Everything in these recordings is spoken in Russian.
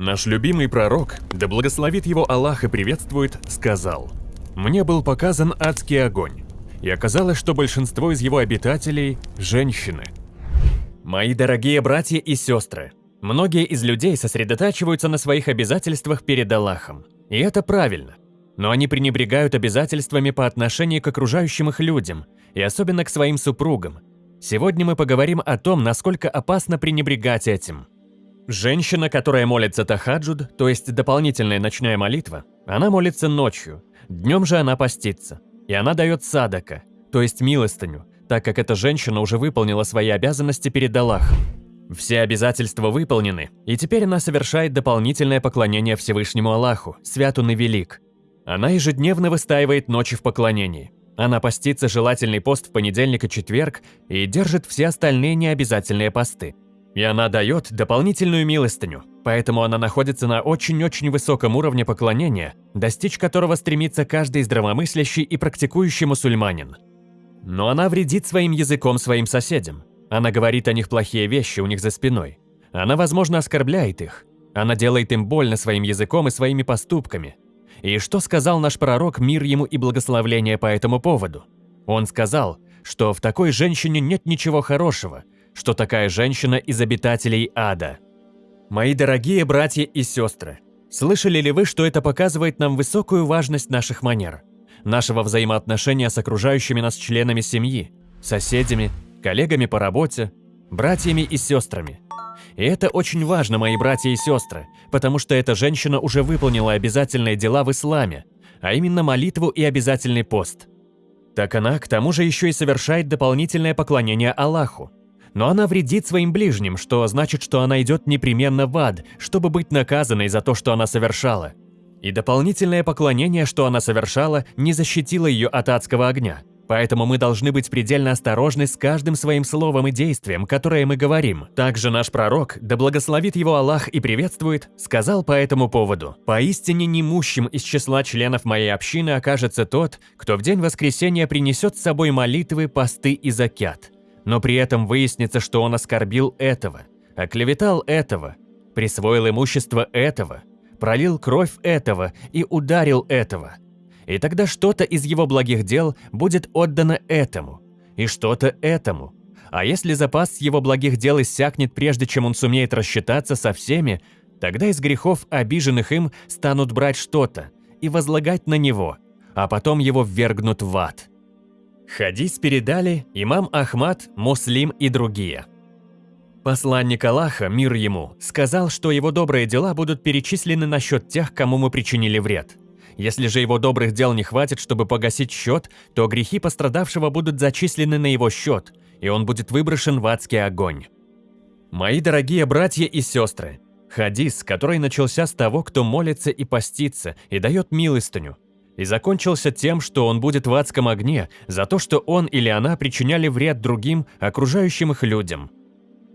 Наш любимый пророк, да благословит его Аллах и приветствует, сказал, «Мне был показан адский огонь, и оказалось, что большинство из его обитателей – женщины». Мои дорогие братья и сестры, многие из людей сосредотачиваются на своих обязательствах перед Аллахом, и это правильно. Но они пренебрегают обязательствами по отношению к окружающим их людям, и особенно к своим супругам. Сегодня мы поговорим о том, насколько опасно пренебрегать этим – Женщина, которая молится тахаджуд, то есть дополнительная ночная молитва, она молится ночью, днем же она постится. И она дает садака, то есть милостыню, так как эта женщина уже выполнила свои обязанности перед Аллахом. Все обязательства выполнены, и теперь она совершает дополнительное поклонение Всевышнему Аллаху, свят и велик. Она ежедневно выстаивает ночи в поклонении. Она постится желательный пост в понедельник и четверг и держит все остальные необязательные посты. И она дает дополнительную милостыню, поэтому она находится на очень-очень высоком уровне поклонения, достичь которого стремится каждый здравомыслящий и практикующий мусульманин. Но она вредит своим языком своим соседям. Она говорит о них плохие вещи у них за спиной. Она, возможно, оскорбляет их. Она делает им больно своим языком и своими поступками. И что сказал наш пророк, мир ему и благословление по этому поводу? Он сказал, что в такой женщине нет ничего хорошего – что такая женщина из обитателей ада. Мои дорогие братья и сестры, слышали ли вы, что это показывает нам высокую важность наших манер, нашего взаимоотношения с окружающими нас членами семьи, соседями, коллегами по работе, братьями и сестрами. И это очень важно, мои братья и сестры, потому что эта женщина уже выполнила обязательные дела в исламе, а именно молитву и обязательный пост. Так она, к тому же, еще и совершает дополнительное поклонение Аллаху, но она вредит своим ближним, что значит, что она идет непременно в ад, чтобы быть наказанной за то, что она совершала. И дополнительное поклонение, что она совершала, не защитило ее от адского огня. Поэтому мы должны быть предельно осторожны с каждым своим словом и действием, которое мы говорим. Также наш пророк, да благословит его Аллах и приветствует, сказал по этому поводу, «Поистине немущим из числа членов моей общины окажется тот, кто в день воскресения принесет с собой молитвы, посты и закят, но при этом выяснится, что он оскорбил этого, оклеветал этого, присвоил имущество этого, пролил кровь этого и ударил этого. И тогда что-то из его благих дел будет отдано этому, и что-то этому. А если запас его благих дел иссякнет, прежде чем он сумеет рассчитаться со всеми, тогда из грехов, обиженных им, станут брать что-то и возлагать на него, а потом его ввергнут в ад. Хадис передали имам Ахмад, Муслим и другие. Посланник Аллаха, мир ему, сказал, что его добрые дела будут перечислены на счет тех, кому мы причинили вред. Если же его добрых дел не хватит, чтобы погасить счет, то грехи пострадавшего будут зачислены на его счет, и он будет выброшен в адский огонь. Мои дорогие братья и сестры, хадис, который начался с того, кто молится и постится, и дает милостыню, и закончился тем, что он будет в адском огне за то, что он или она причиняли вред другим, окружающим их людям.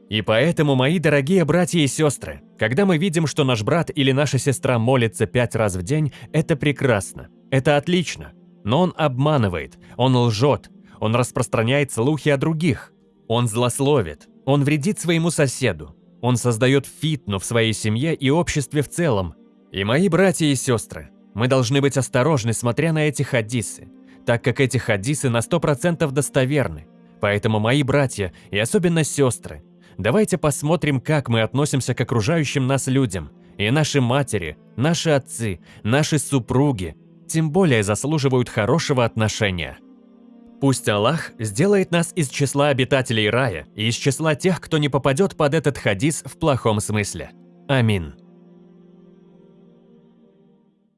И поэтому, мои дорогие братья и сестры, когда мы видим, что наш брат или наша сестра молится пять раз в день, это прекрасно, это отлично. Но он обманывает, он лжет, он распространяет слухи о других, он злословит, он вредит своему соседу, он создает фитну в своей семье и обществе в целом. И мои братья и сестры, мы должны быть осторожны, смотря на эти хадисы, так как эти хадисы на 100% достоверны. Поэтому, мои братья и особенно сестры, давайте посмотрим, как мы относимся к окружающим нас людям. И наши матери, наши отцы, наши супруги, тем более заслуживают хорошего отношения. Пусть Аллах сделает нас из числа обитателей рая и из числа тех, кто не попадет под этот хадис в плохом смысле. Амин.